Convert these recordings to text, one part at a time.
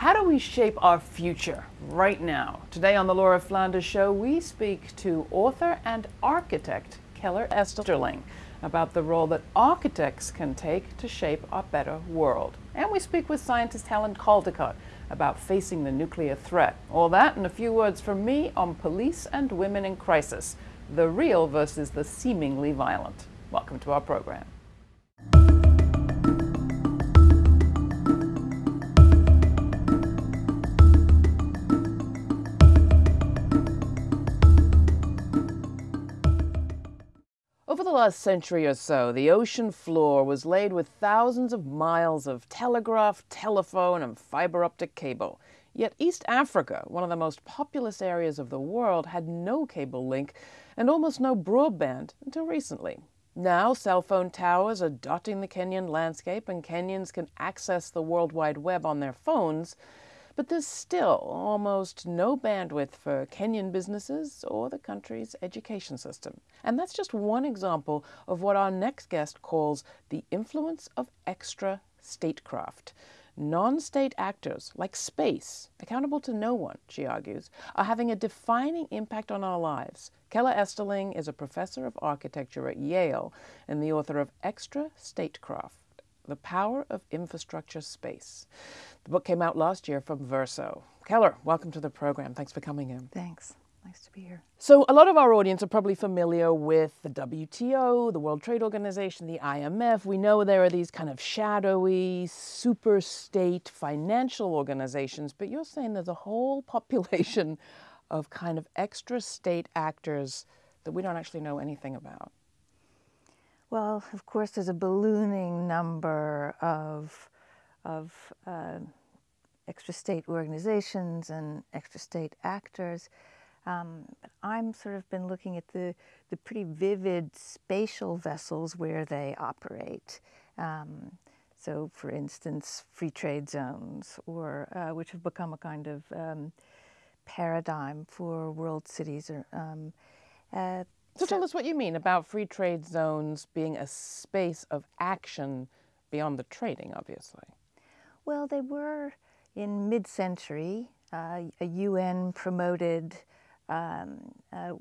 How do we shape our future right now? Today on the Laura Flanders Show, we speak to author and architect Keller Easterling about the role that architects can take to shape a better world. And we speak with scientist Helen Caldicott about facing the nuclear threat. All that and a few words from me on police and women in crisis, the real versus the seemingly violent. Welcome to our program. Last century or so, the ocean floor was laid with thousands of miles of telegraph, telephone, and fiber optic cable. Yet East Africa, one of the most populous areas of the world, had no cable link and almost no broadband until recently. Now, cell phone towers are dotting the Kenyan landscape, and Kenyans can access the World Wide Web on their phones. But there's still almost no bandwidth for Kenyan businesses or the country's education system. And that's just one example of what our next guest calls the influence of extra statecraft. Non state actors, like space, accountable to no one, she argues, are having a defining impact on our lives. Keller Easterling is a professor of architecture at Yale and the author of Extra Statecraft The Power of Infrastructure Space. The book came out last year from Verso. Keller, welcome to the program. Thanks for coming in. Thanks. Nice to be here. So, a lot of our audience are probably familiar with the WTO, the World Trade Organization, the IMF. We know there are these kind of shadowy, super state financial organizations, but you're saying there's a whole population of kind of extra state actors that we don't actually know anything about. Well, of course, there's a ballooning number of of uh, extra state organizations and extra state actors. Um, I'm sort of been looking at the, the pretty vivid spatial vessels where they operate. Um, so, for instance, free trade zones, or uh, which have become a kind of um, paradigm for world cities. Or, um, uh, so, so, tell us what you mean about free trade zones being a space of action beyond the trading, obviously. Well, they were in mid-century, uh, a UN promoted um,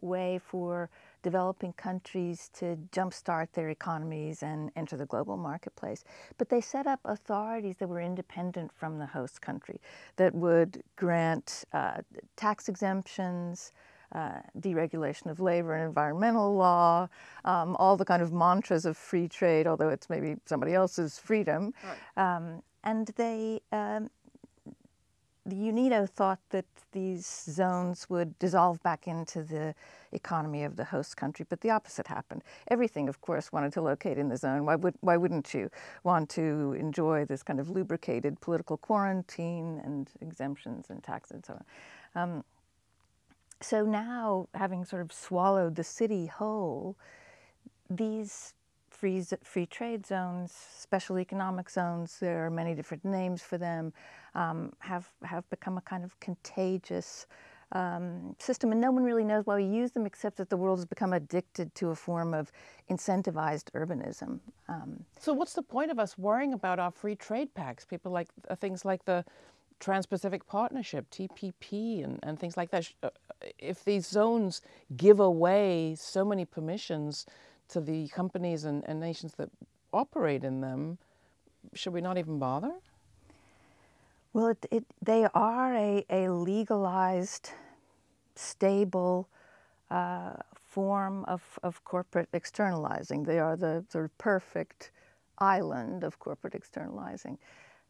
way for developing countries to jumpstart their economies and enter the global marketplace. But they set up authorities that were independent from the host country that would grant uh, tax exemptions, uh, deregulation of labor and environmental law, um, all the kind of mantras of free trade, although it's maybe somebody else's freedom. Right. Um, and they, um, the UNIDO thought that these zones would dissolve back into the economy of the host country, but the opposite happened. Everything, of course, wanted to locate in the zone. Why, would, why wouldn't you want to enjoy this kind of lubricated political quarantine and exemptions and taxes and so on? So now, having sort of swallowed the city whole, these free, free trade zones, special economic zones, there are many different names for them, um, have, have become a kind of contagious um, system. And no one really knows why we use them except that the world has become addicted to a form of incentivized urbanism. Um, so what's the point of us worrying about our free trade pacts? People like uh, things like the Trans-Pacific Partnership, TPP, and, and things like that. Uh, if these zones give away so many permissions to the companies and, and nations that operate in them, should we not even bother? Well, it, it, they are a, a legalized, stable uh, form of, of corporate externalizing. They are the sort of perfect island of corporate externalizing.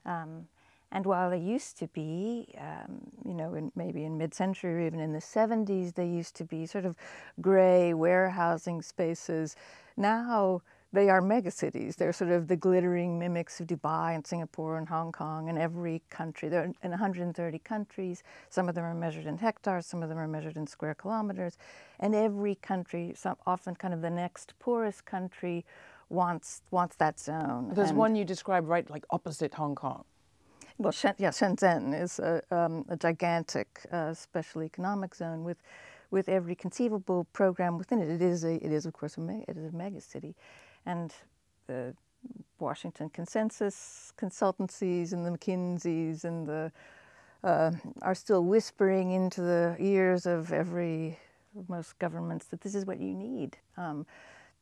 Um, and while they used to be, um, you know, in, maybe in mid-century or even in the 70s, they used to be sort of gray warehousing spaces. Now they are megacities. They're sort of the glittering mimics of Dubai and Singapore and Hong Kong and every country. They're in 130 countries. Some of them are measured in hectares, some of them are measured in square kilometers. And every country, some, often kind of the next poorest country, wants, wants that zone. There's and one you described right like opposite Hong Kong. Well, Shen, yeah, Shenzhen is a, um, a gigantic uh, special economic zone with, with every conceivable program within it. It is, a, it is of course, a me it is a mega city, and the Washington Consensus consultancies and the McKinseys and the uh, are still whispering into the ears of every most governments that this is what you need um,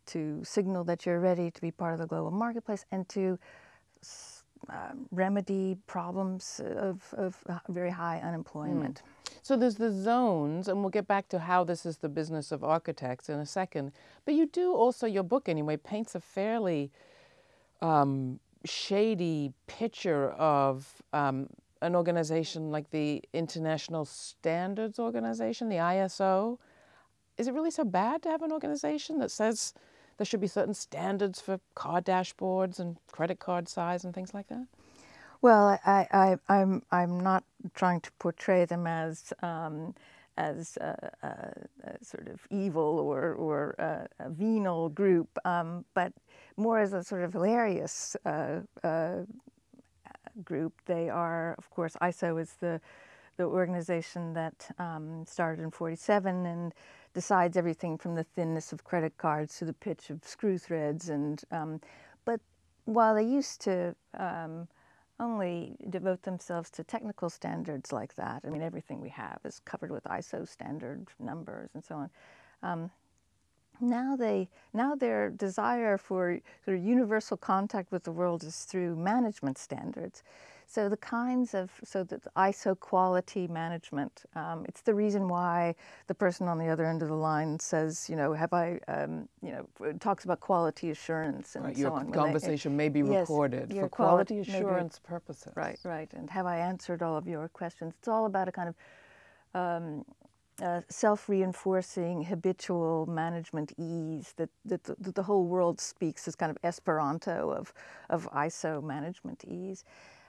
to signal that you're ready to be part of the global marketplace and to uh, remedy problems of, of, very high unemployment. Mm. So there's the zones, and we'll get back to how this is the business of architects in a second. But you do also, your book anyway, paints a fairly um, shady picture of um, an organization like the International Standards Organization, the ISO. Is it really so bad to have an organization that says there should be certain standards for car dashboards and credit card size and things like that? Well, I, I, I'm, I'm not trying to portray them as um, as a, a, a, sort of evil or, or a, a venal group, um, but more as a sort of hilarious uh, uh, group. They are, of course, ISO is the the organization that um, started in 47 and decides everything from the thinness of credit cards to the pitch of screw threads. And um, but while they used to um, only devote themselves to technical standards like that. I mean, everything we have is covered with ISO standard numbers and so on. Um, now they now their desire for sort of universal contact with the world is through management standards. So the kinds of, so the ISO quality management, um, it's the reason why the person on the other end of the line says, you know, have I, um, you know, talks about quality assurance and right, so your on. Your conversation they, may be yes, recorded for quality assurance maybe, purposes. Right, right. And have I answered all of your questions? It's all about a kind of um, uh, self-reinforcing habitual management ease that, that the, that, the, whole world speaks as kind of Esperanto of, of ISO management ease.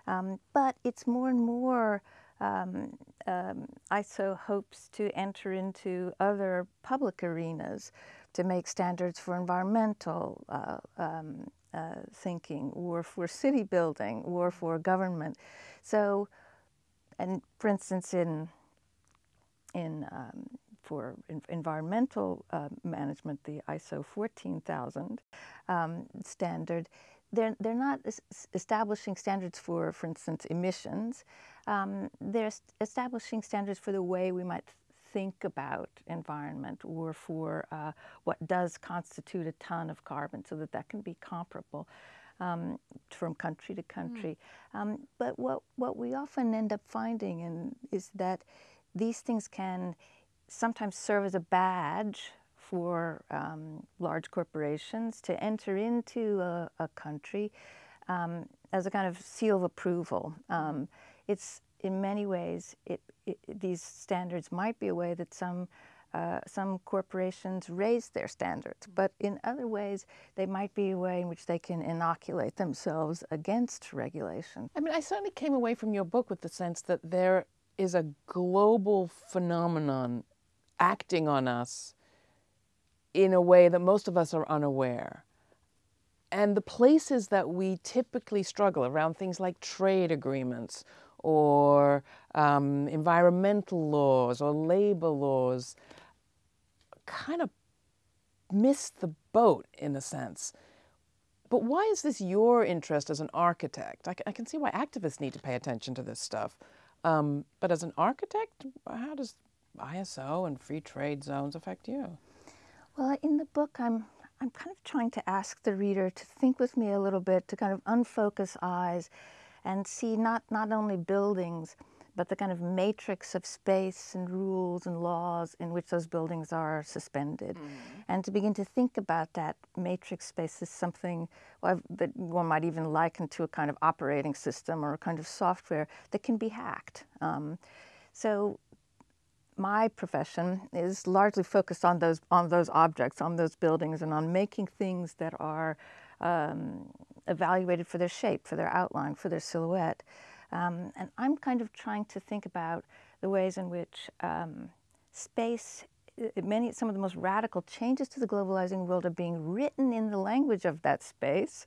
Um, but it's more and more um, um, ISO hopes to enter into other public arenas to make standards for environmental uh, um, uh, thinking or for city building or for government. So, and for instance, in, in um, for environmental uh, management, the ISO 14000 um, standard, they're, they're not establishing standards for, for instance, emissions. Um, they're establishing standards for the way we might think about environment or for uh, what does constitute a ton of carbon so that that can be comparable um, from country to country. Mm. Um, but what, what we often end up finding in, is that these things can sometimes serve as a badge for um, large corporations to enter into a, a country um, as a kind of seal of approval. Um, it's in many ways, it, it, these standards might be a way that some uh, some corporations raise their standards, but in other ways, they might be a way in which they can inoculate themselves against regulation. I mean, I certainly came away from your book with the sense that there is a global phenomenon acting on us in a way that most of us are unaware. And the places that we typically struggle around things like trade agreements or um, environmental laws or labor laws kind of miss the boat in a sense. But why is this your interest as an architect? I, I can see why activists need to pay attention to this stuff. Um, but as an architect, how does ISO and free trade zones affect you? Well, in the book, I'm I'm kind of trying to ask the reader to think with me a little bit, to kind of unfocus eyes and see not, not only buildings, but the kind of matrix of space and rules and laws in which those buildings are suspended. Mm -hmm. And to begin to think about that matrix space as something well, that one might even liken to a kind of operating system or a kind of software that can be hacked. Um, so my profession is largely focused on those on those objects, on those buildings, and on making things that are um, evaluated for their shape, for their outline, for their silhouette. Um, and I'm kind of trying to think about the ways in which um, space, many some of the most radical changes to the globalizing world are being written in the language of that space.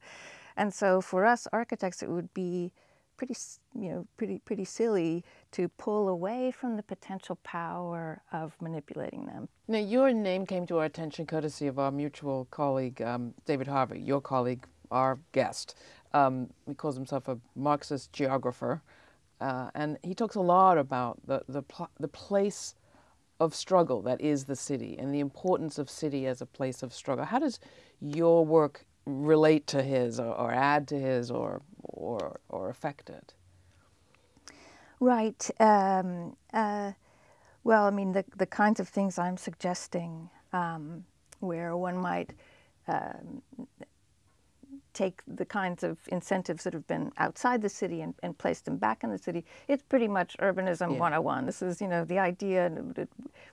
And so for us architects, it would be pretty, you know, pretty, pretty silly to pull away from the potential power of manipulating them. Now, your name came to our attention courtesy of our mutual colleague, um, David Harvey, your colleague, our guest. Um, he calls himself a Marxist geographer. uh, and he talks a lot about the, the, the place of struggle that is the city and the importance of city as a place of struggle. How does your work relate to his or, or add to his or, or, or affect it? Right. Um, uh, well, I mean, the, the kinds of things I'm suggesting um, where one might um, take the kinds of incentives that have been outside the city and, and place them back in the city, it's pretty much urbanism yeah. 101. This is, you know, the idea that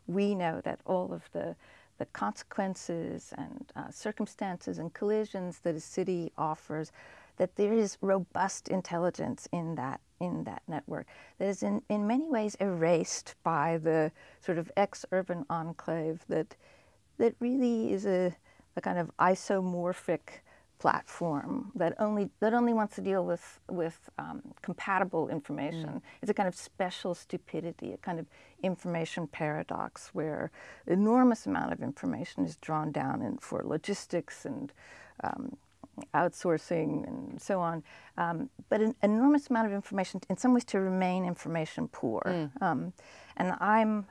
we know that all of the the consequences and uh, circumstances and collisions that a city offers, that there is robust intelligence in that in that network that is in, in many ways erased by the sort of ex-urban enclave that that really is a, a kind of isomorphic platform that only that only wants to deal with with um, compatible information. Mm. It's a kind of special stupidity, a kind of information paradox where enormous amount of information is drawn down in, for logistics and um, outsourcing and so on, um, but an enormous amount of information in some ways to remain information poor. Mm. Um, and I'm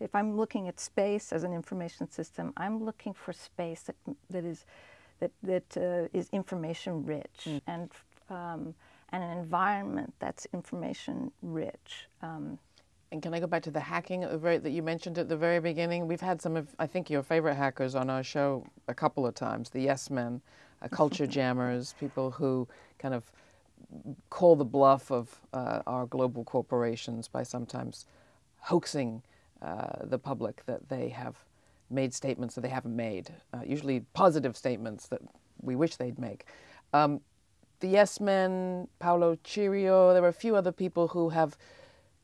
if I'm looking at space as an information system, I'm looking for space that that is that, that uh, is information rich mm. and, um, and an environment that's information rich. And can I go back to the hacking that you mentioned at the very beginning? We've had some of, I think, your favorite hackers on our show a couple of times the yes men, uh, culture jammers, people who kind of call the bluff of uh, our global corporations by sometimes hoaxing uh, the public that they have made statements that they haven't made, uh, usually positive statements that we wish they'd make. Um, the Yes Men, Paolo Cirio, there were a few other people who have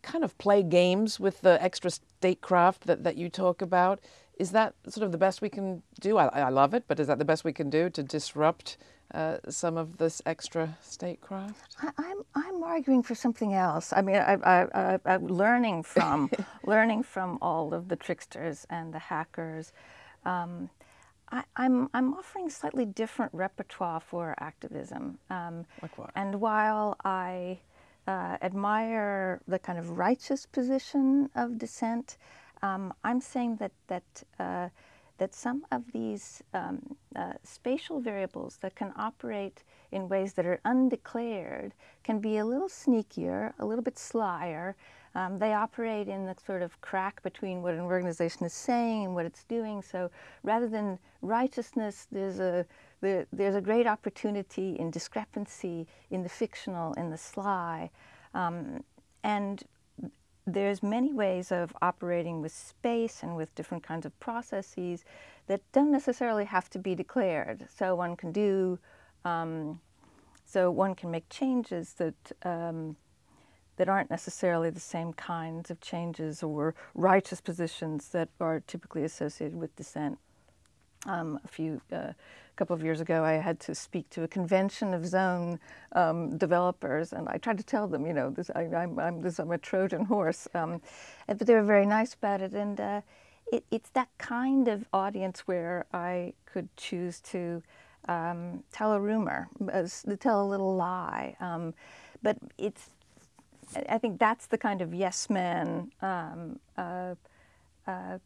kind of play games with the extra statecraft that, that you talk about. Is that sort of the best we can do? I, I love it, but is that the best we can do to disrupt uh, some of this extra statecraft? I, am I'm, I'm arguing for something else. I mean, I, am learning from learning from all of the tricksters and the hackers. Um, I, am I'm, I'm offering slightly different repertoire for activism. Um, like what? And while I uh, admire the kind of righteous position of dissent, um, I'm saying that that uh, that some of these um, uh, spatial variables that can operate in ways that are undeclared can be a little sneakier, a little bit slyer. Um, they operate in the sort of crack between what an organization is saying and what it's doing. So rather than righteousness, there's a there, there's a great opportunity in discrepancy, in the fictional, in the sly. Um, and there's many ways of operating with space and with different kinds of processes that don't necessarily have to be declared. So one can do, um, so one can make changes that um, that aren't necessarily the same kinds of changes or righteous positions that are typically associated with dissent. Um, a few uh, couple of years ago, I had to speak to a convention of zone um, developers, and I tried to tell them, you know, this, I, am I'm, this, I'm a Trojan horse, um, but they were very nice about it, and uh, it, it's that kind of audience where I could choose to um, tell a rumor, to tell a little lie, um, but it's, I think that's the kind of yes man um, uh, uh,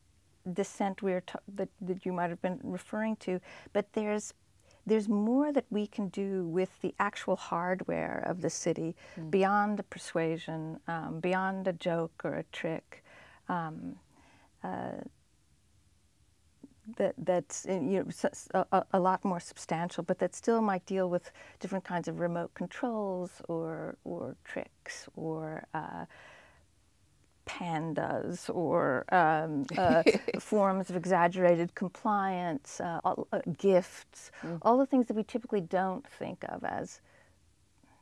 dissent we're that, that you might have been referring to, but there's there's more that we can do with the actual hardware of the city mm. beyond the persuasion, um, beyond a joke or a trick. Um, uh, that that's uh, you know a, a, lot more substantial, but that still might deal with different kinds of remote controls or or tricks or uh, pandas or um, uh, forms of exaggerated compliance, uh, all, uh, gifts, mm. all the things that we typically don't think of as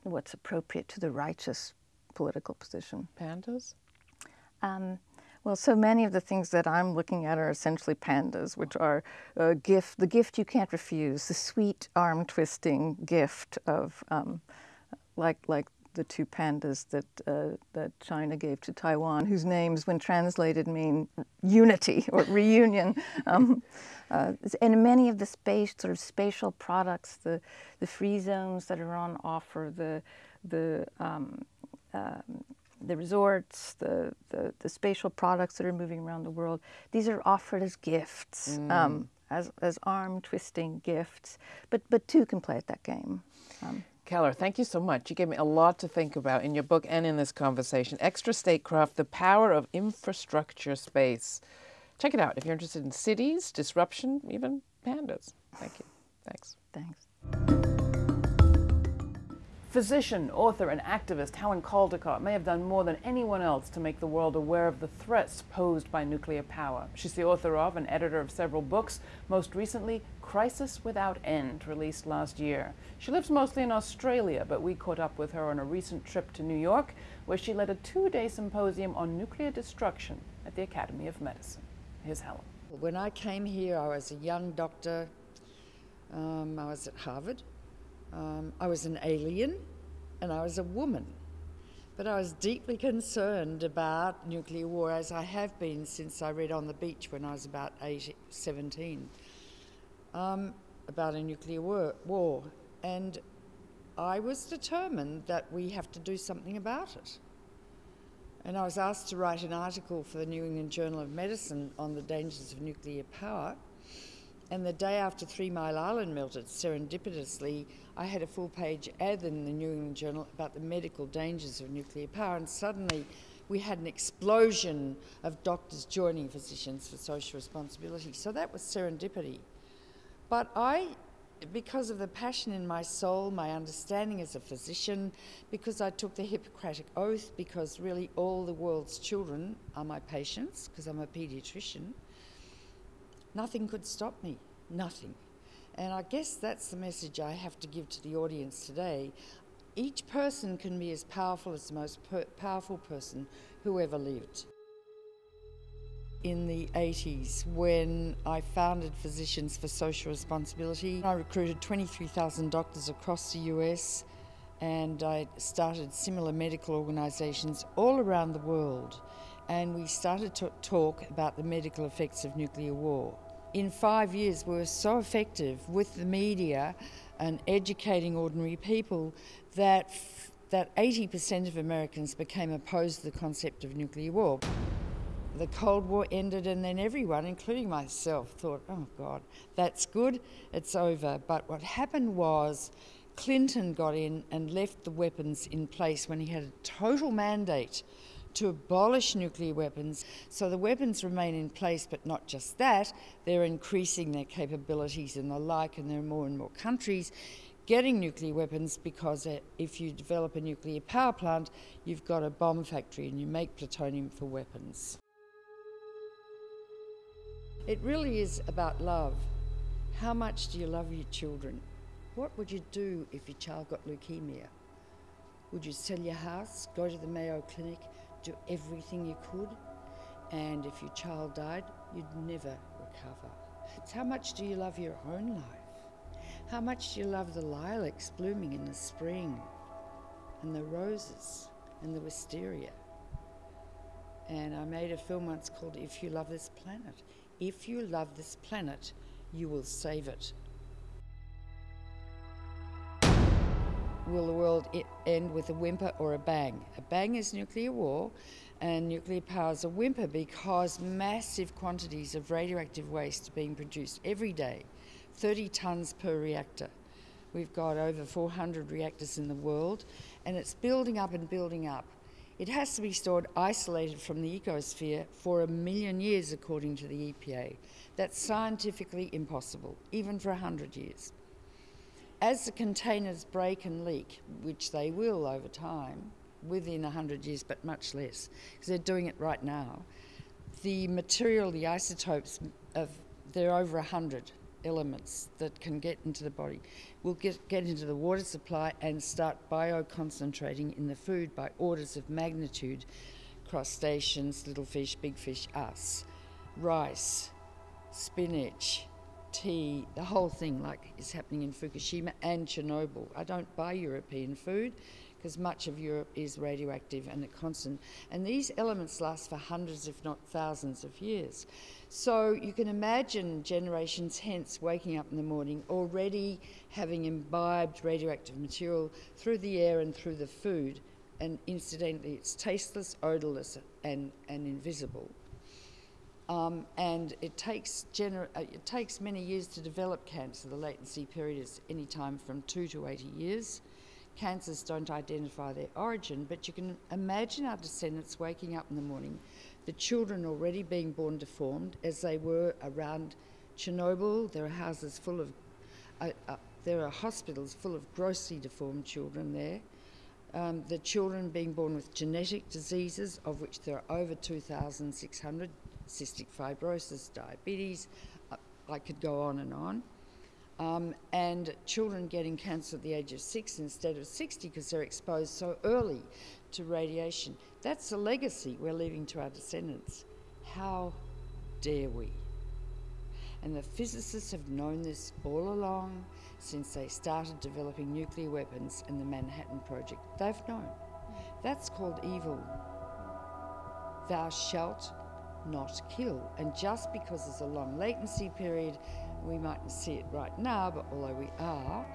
what's appropriate to the righteous political position. Pandas? Um, well, so many of the things that I'm looking at are essentially pandas, which are a gift, the gift you can't refuse, the sweet arm twisting gift of um, like like the two pandas that, uh, that China gave to Taiwan, whose names, when translated, mean unity or reunion. Um, uh, and many of the space, sort of spatial products, the, the free zones that are on offer, the, the um, uh, resorts, the, the, the, spatial products that are moving around the world, these are offered as gifts, mm. um, as, as arm twisting gifts. But, but two can play at that game. Um, Keller, thank you so much. You gave me a lot to think about in your book and in this conversation. Extra Statecraft, The Power of Infrastructure Space. Check it out if you're interested in cities, disruption, even pandas. Thank you. Thanks. Thanks. Physician, author, and activist Helen Caldicott may have done more than anyone else to make the world aware of the threats posed by nuclear power. She's the author of and editor of several books, most recently, Crisis Without End, released last year. She lives mostly in Australia, but we caught up with her on a recent trip to New York, where she led a two day symposium on nuclear destruction at the Academy of Medicine. Here's Helen. When I came here, I was a young doctor. Um, I was at Harvard um, I was an alien and I was a woman. But I was deeply concerned about nuclear war, as I have been since I read On the Beach when I was about 17, um, about a nuclear war, war. And I was determined that we have to do something about it. And I was asked to write an article for the New England Journal of Medicine on the dangers of nuclear power. And the day after Three Mile Island melted, serendipitously, I had a full page ad in the New England Journal about the medical dangers of nuclear power, and suddenly we had an explosion of doctors joining physicians for social responsibility. So that was serendipity. But I, because of the passion in my soul, my understanding as a physician, because I took the Hippocratic Oath, because really all the world's children are my patients, because I'm a paediatrician Nothing could stop me. Nothing. And I guess that's the message I have to give to the audience today. Each person can be as powerful as the most powerful person who ever lived. In the 80s, when I founded Physicians for Social Responsibility, I recruited 23,000 doctors across the US and I started similar medical organisations all around the world. And we started to talk about the medical effects of nuclear war in five years we were so effective with the media and educating ordinary people that that 80% of Americans became opposed to the concept of nuclear war. The Cold War ended, and then everyone, including myself, thought, oh God, that's good, it's over. But what happened was Clinton got in and left the weapons in place when he had a total mandate to abolish nuclear weapons. So the weapons remain in place, but not just that, they're increasing their capabilities and the like, and there are more and more countries getting nuclear weapons because uh, if you develop a nuclear power plant, you've got a bomb factory and you make plutonium for weapons. It really is about love. How much do you love your children? What would you do if your child got leukemia? Would you sell your house, go to the Mayo Clinic, do everything you could, and if your child died, you'd never recover. It's how much do you love your own life? How much do you love the lilacs blooming in the spring, and the roses, and the wisteria? And I made a film once called If You Love This Planet. If you love this planet, you will save it. Will the world end with a whimper or a bang? A bang is nuclear war, and nuclear power is a whimper because massive quantities of radioactive waste are being produced every day 30 tonnes per reactor. We've got over 400 reactors in the world, and it's building up and building up. It has to be stored isolated from the ecosphere for a million years, according to the EPA. That's scientifically impossible, even for 100 years. As the containers break and leak, which they will over time, within 100 years, but much less, because they're doing it right now, the material, the isotopes of, there are over 100 elements that can get into the body, will get, get into the water supply and start bioconcentrating in the food by orders of magnitude. Crustaceans, little fish, big fish, us. Rice, spinach, tea, the whole thing, like is happening in Fukushima and Chernobyl. I don't buy European food because much of Europe is radioactive and a constant. And these elements last for hundreds, if not thousands, of years. So you can imagine generations hence waking up in the morning already having imbibed radioactive material through the air and through the food and incidentally, it's tasteless, odorless, and, and invisible. Um, and it takes, uh, it takes many years to develop cancer. The latency period is any time from two to 80 years. Cancers don't identify their origin, but you can imagine our descendants waking up in the morning, the children already being born deformed, as they were around Chernobyl. There are houses full of, uh, uh, there are hospitals full of grossly deformed children there. Um, the children being born with genetic diseases, of which there are over 2,600 cystic fibrosis, diabetes, uh, I could go on and on. Um, and children getting cancer at the age of six instead of 60 because they're exposed so early to radiation. That's a legacy we're leaving to our descendants. How dare we? And the physicists have known this all along since they started developing nuclear weapons and the Manhattan Project. They've known. That's called evil. Thou shalt not kill. And just because there's a long latency period, we mightn't see it right now, but although we are,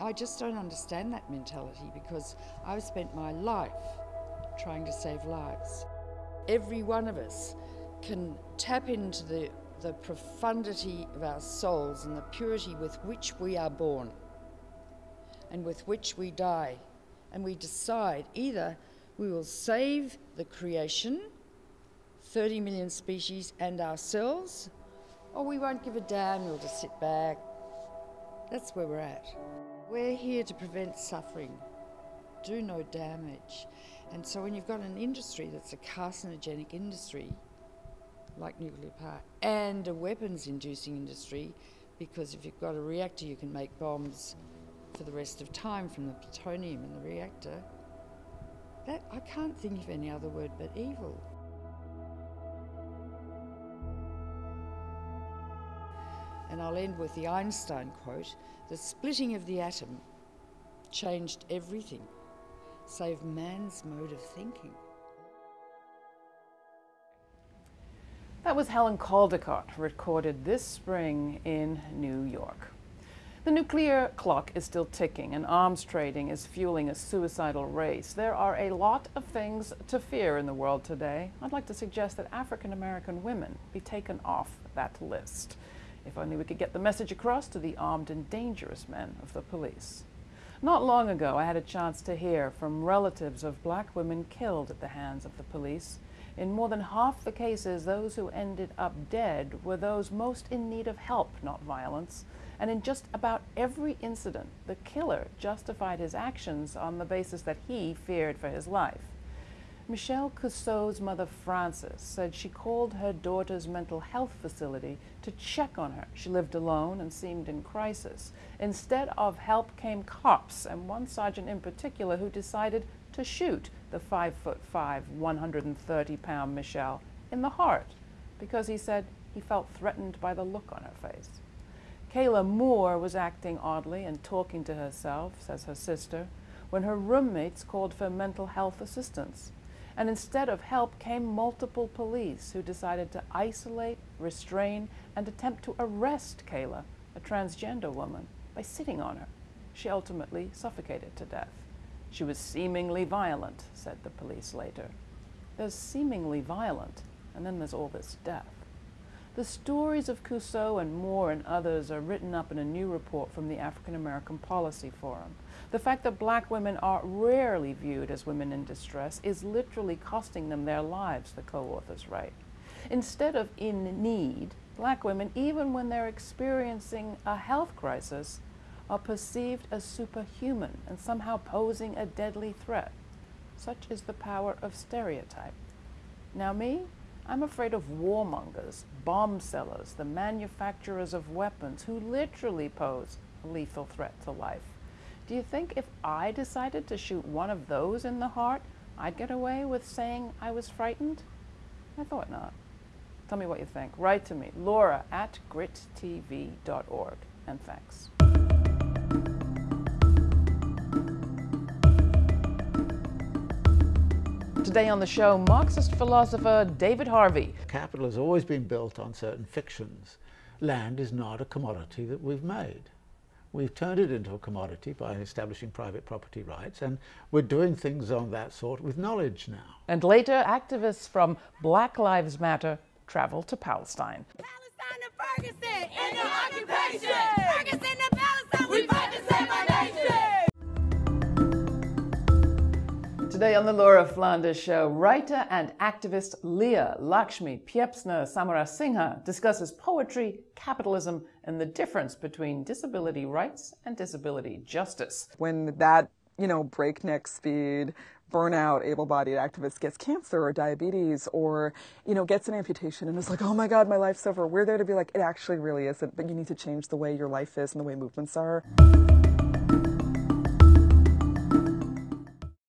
I just don't understand that mentality because I've spent my life trying to save lives. Every one of us can tap into the, the profundity of our souls and the purity with which we are born and with which we die. And we decide either we will save the creation, 30 million species, and ourselves, or we won't give a damn, we'll just sit back. That's where we're at. We're here to prevent suffering, do no damage. And so when you've got an industry that's a carcinogenic industry, like nuclear power, and a weapons inducing industry, because if you've got a reactor, you can make bombs for the rest of time from the plutonium in the reactor. That, I can't think of any other word but evil. And I'll end with the Einstein quote The splitting of the atom changed everything, save man's mode of thinking. That was Helen Caldicott, recorded this spring in New York. The nuclear clock is still ticking, and arms trading is fueling a suicidal race. There are a lot of things to fear in the world today. I'd like to suggest that African American women be taken off that list. If only we could get the message across to the armed and dangerous men of the police. Not long ago, I had a chance to hear from relatives of black women killed at the hands of the police. In more than half the cases, those who ended up dead were those most in need of help, not violence. And in just about every incident, the killer justified his actions on the basis that he feared for his life. Michelle Cusseaux's mother, Frances, said she called her daughter's mental health facility to check on her. She lived alone and seemed in crisis. Instead of help came cops, and one sergeant in particular who decided to shoot the five foot five, 130 pound Michelle in the heart because he said he felt threatened by the look on her face. Kayla Moore was acting oddly and talking to herself, says her sister, when her roommates called for mental health assistance. And instead of help came multiple police who decided to isolate, restrain, and attempt to arrest Kayla, a transgender woman, by sitting on her. She ultimately suffocated to death. She was seemingly violent, said the police later. There's seemingly violent, and then there's all this death. The stories of Cusseaux and Moore and others are written up in a new report from the African American Policy Forum. The fact that black women are rarely viewed as women in distress is literally costing them their lives, the co-authors write. Instead of in need, black women, even when they're experiencing a health crisis, are perceived as superhuman and somehow posing a deadly threat. Such is the power of stereotype. Now me, I'm afraid of warmongers, bomb sellers, the manufacturers of weapons who literally pose a lethal threat to life. Do you think if I decided to shoot one of those in the heart, I'd get away with saying I was frightened? I thought not. Tell me what you think. Write to me, laura at grittv.org. And thanks. Today on the show, Marxist philosopher David Harvey. Capital has always been built on certain fictions. Land is not a commodity that we've made. We've turned it into a commodity by establishing private property rights, and we're doing things on that sort with knowledge now. And later, activists from Black Lives Matter travel to Palestine. Palestine to Ferguson, in the occupation. Ferguson to Palestine, we fight Today on the Laura Flanders Show, writer and activist Leah Lakshmi Piepzna Samarasinha discusses poetry, capitalism, and the difference between disability rights and disability justice. When that, you know, breakneck speed burnout able-bodied activist gets cancer or diabetes or you know gets an amputation and is like oh my god my life's over we're there to be like it actually really isn't but you need to change the way your life is and the way movements are